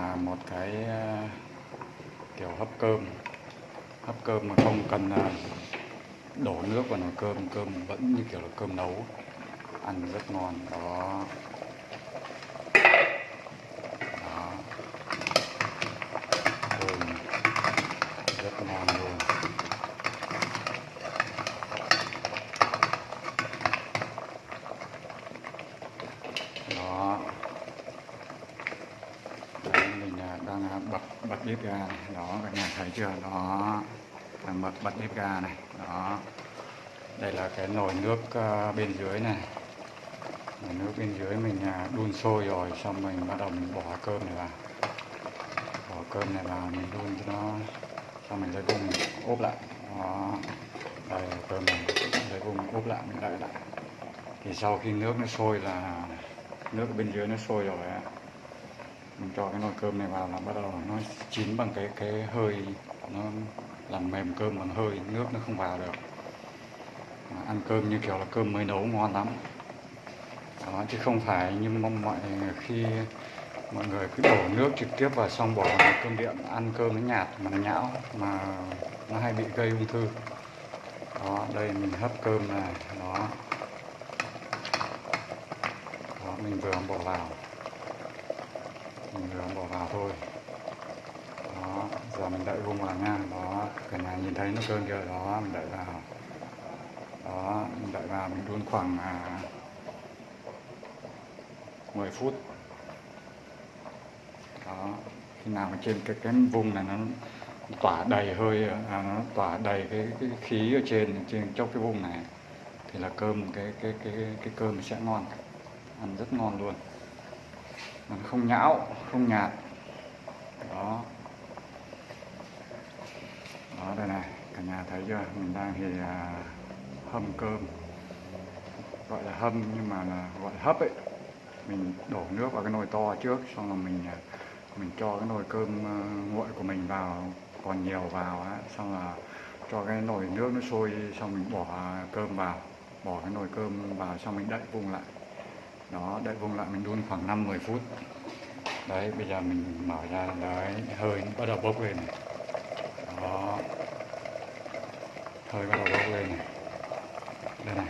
là một cái ờ, kiểu hấp cơm. Hấp cơm mà không cần ờ, đổ nước vào nồi cơm cơm vẫn như kiểu là cơm nấu. Ăn rất ngon, đó. Đó. Cơm rất ngon luôn đó Đấy, đang bật bật bếp ga này. Đó, các nhà thấy chưa? Đó đang bật bật bếp ga này. Đó. Đây là cái nồi nước ờ, bên dưới này. Nồi nước bên dưới mình à, đun sôi rồi, xong mình bắt đầu mình bỏ cơm này vào. Bỏ cơm này vào, mình đun cho nó, xong mình lấy vung mình ốp lại. Đó. Đây, cơm này, lấy vung ốp lại, mình đợi lại. Thì sau khi nước nó sôi là, nước bên dưới nó sôi rồi á mình cho cái nồi cơm này vào là bắt đầu nó chín bằng cái cái hơi, nó làm mềm cơm bằng hơi, nước nó không vào được. Mà ăn cơm như kiểu là cơm mới nấu ngon lắm. Đó, chứ không phải như mong mọi khi mọi người cứ đổ nước trực tiếp vào xong bỏ vào cơm điện, ăn cơm nó nhạt mà nó nhão mà nó hay bị gây ung thư. Đó, đây mình hấp cơm này, đó. Đó, mình vừa bỏ vào mình vừa bỏ vào thôi. Đó giờ mình đậy vung vào nha. Đó cả nhà nhìn thấy nó cơm chưa đó mình đậy vào. Đó mình đậy vào mình đun khoảng à, 10 phút. Đó khi nào mà trên cái cái vùng này nó tỏa đầy hơi à, nó tỏa đầy cái, cái khí ở trên trên chốc cái vùng này thì là cơm cái cái cái cái cơm sẽ ngon. Ăn rất ngon luôn không nhão không nhạt. Đó. Đó đây này cả nhà thấy chưa? Mình đang thì à, hâm cơm. Gọi là hâm nhưng mà là gọi là hấp ấy. Mình đổ nước vào cái nồi to trước xong rồi mình à, mình cho cái nồi cơm ờ, nguội của mình vào còn nhiều vào á. Xong là cho cái nồi nước nó sôi xong mình bỏ cơm vào. Bỏ cái nồi cơm vào xong mình đậy vung lại đó đợi vùng lại mình đun khoảng 5 10 phút. Đấy bây giờ mình mở ra đấy hơi bắt đầu bốc lên này. Đó. Hơi bắt đầu bốc lên này. Đây này.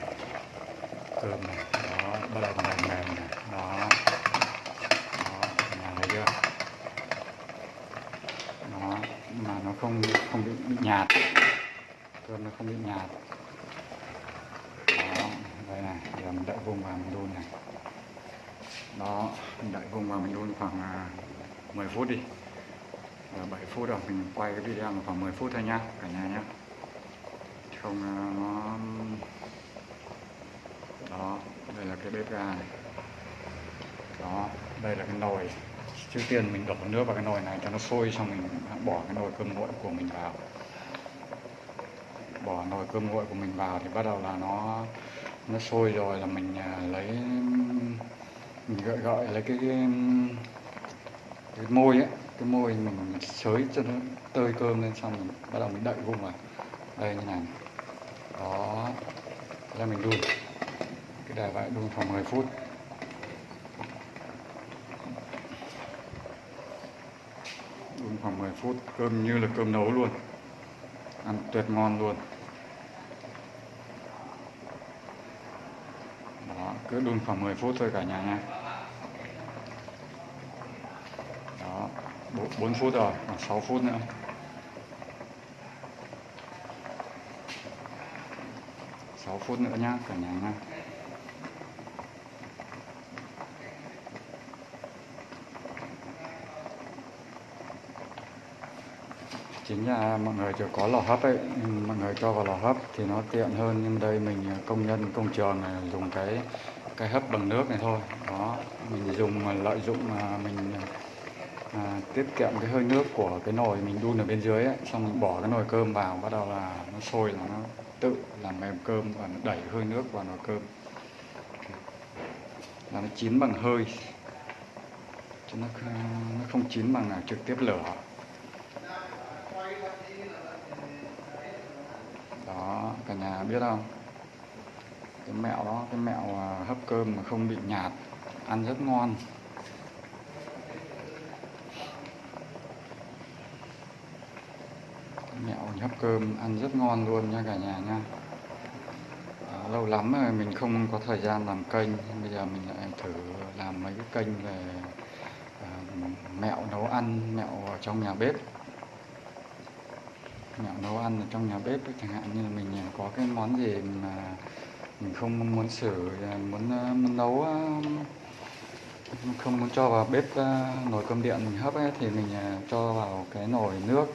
Cơm này. Đó bắt đầu mềm mềm này. Đó. Đó nhà thấy chưa? Đó mà nó không không bị, bị nhạt. Cơm nó không bị nhạt. Đó đây này. Giờ mình đợi vùng vào mình đun này đó, mình đợi vùng vào mình đun khoảng à, 10 phút đi. Giờ 7 phút rồi, mình quay cái video mà khoảng 10 phút thôi nha, cả nhà nhá. Không à, nó, đó, đây là cái bếp ga này. Đó, đây là cái nồi. Trước tiên mình đổ nước vào cái nồi này cho nó sôi, xong mình bỏ cái nồi cơm nguội của mình vào. Bỏ nồi cơm nguội của mình vào thì bắt đầu là nó nó sôi rồi là mình à, lấy mình gọi gọi là cái, cái, cái môi ấy cái môi mình xới cho nó tơi cơm lên xong mình bắt đầu mình đậy vung vào đây như này. Đó. Thế là mình đun. Cái đài vậy đun khoảng 10 phút. Đun khoảng 10 phút cơm như là cơm nấu luôn. Ăn tuyệt ngon luôn. Đó cứ đun khoảng 10 phút thôi cả nhà nha. Bốn phút rồi khoảng 6 phút nữa sáu phút nữa nhá cả nhà nha chính là mọi người chưa có lò hấp ấy mọi người cho vào lò hấp thì nó tiện hơn. Nhưng đây mình à, công nhân, công trường này dùng cái cái hấp bằng nước này thôi. Đó, mình dùng à, lợi dụng mà mình à, à, tiết kiệm cái hơi nước của cái nồi mình đun ở bên dưới ấy, xong mình bỏ cái nồi cơm vào bắt đầu là nó sôi là nó tự làm mềm cơm và nó đẩy hơi nước vào nồi cơm. Là nó chín bằng hơi. Chứ nó, nó không chín bằng là trực tiếp lửa. Đó cả nhà biết không? Cái mẹo đó cái mẹo à, hấp cơm mà không bị nhạt ăn rất ngon. Hấp cơm ăn rất ngon luôn nha cả nhà nha. À, lâu lắm rồi mình không có thời gian làm kênh bây giờ mình lại thử làm mấy cái kênh về à, mẹo nấu ăn mẹo ở trong nhà bếp. Mẹo nấu ăn ở trong nhà bếp ấy, chẳng hạn như là mình ờ, có cái món gì mà mình không muốn xử ờ, muốn, muốn nấu không muốn cho vào bếp nồi cơm điện mình hấp ấy, thì mình cho vào cái nồi nước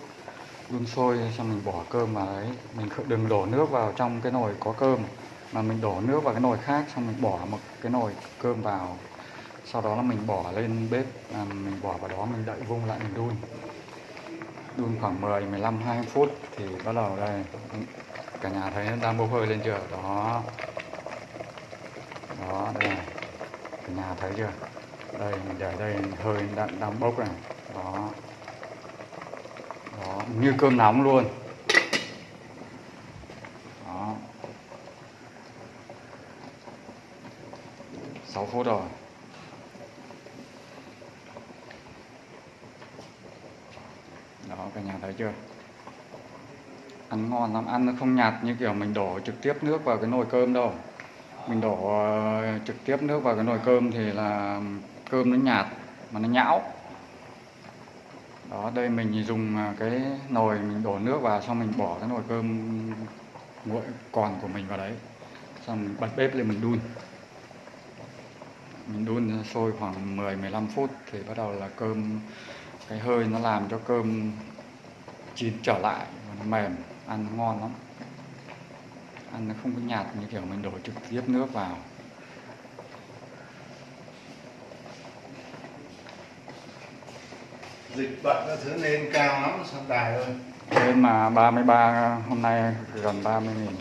đun sôi xong mình bỏ cơm vào đấy. Mình đừng đổ nước vào trong cái nồi có cơm mà mình đổ nước vào cái nồi khác xong mình bỏ một cái nồi cơm vào. Sau đó là mình bỏ lên bếp à, mình bỏ vào đó mình đậy vung lại mình đun. Đun khoảng 10 15 20 phút thì bắt đầu đây ừ, cả nhà thấy nó đang bốc hơi lên chưa? Đó. Đó đây này. Cả nhà thấy chưa? Đây mình để đây hơi đang, đang bốc này. Đó đó, như cơm nóng luôn. Đó. 6 phút rồi. Đó, cả nhà thấy chưa? Ăn ngon lắm. Ăn nó không nhạt như kiểu mình đổ trực tiếp nước vào cái nồi cơm đâu. Mình đổ ờ, trực tiếp nước vào cái nồi cơm thì là cơm nó nhạt mà nó nhão đó, đây mình dùng à, cái nồi mình đổ nước vào, xong mình bỏ cái nồi cơm nguội còn của mình vào đấy. Xong mình bật bếp lên mình đun. Mình đun sôi khoảng 10 15 phút thì bắt đầu là cơm, cái hơi nó làm cho cơm chín trở lại và nó mềm, ăn ngon lắm. Ăn nó không có nhạt như kiểu mình đổ trực tiếp nước vào. Dịch bệnh các thứ lên cao lắm sao đài ơi thế mà 33 hôm nay gần 30 nghìn.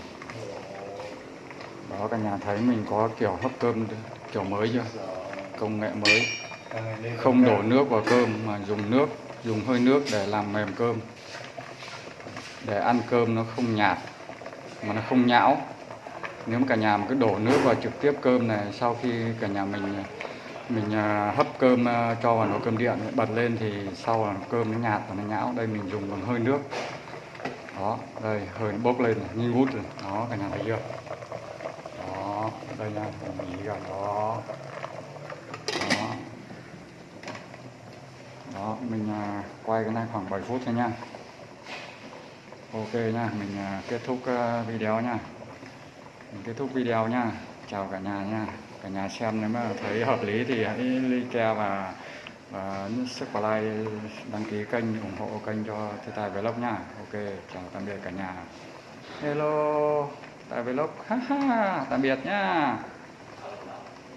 Đó cả nhà thấy mình có kiểu hấp cơm kiểu mới chưa? Công nghệ mới. Không đổ nước vào cơm mà dùng nước dùng hơi nước để làm mềm cơm. Để ăn cơm nó không nhạt mà nó không nhão. Nếu mà cả nhà mà cứ đổ nước vào trực tiếp cơm này sau khi cả nhà mình mình à, hấp cơm à, cho vào nồi cơm điện, bật lên thì sau là cơm nó nhạt và nó nhão. Đây mình dùng bằng hơi nước. Đó, đây, hơi nó bốc lên như ngút rồi. Đó cả nhà thấy chưa? Đó, đây nha mình nghĩ gần đó. Đó. Đó, mình à, quay cái này khoảng 7 phút thôi nha. Ok nha, mình kết thúc video nha. Mình kết thúc video nha. Chào cả nhà nha cả nhà xem, nếu mà thấy hợp lý thì hãy like và và nhấn subscribe đăng ký kênh, ủng hộ kênh cho Thế Tài Vlog nha. Ok, chào tạm biệt cả nhà. Hello Tài Vlog. Ha ha, tạm biệt nha.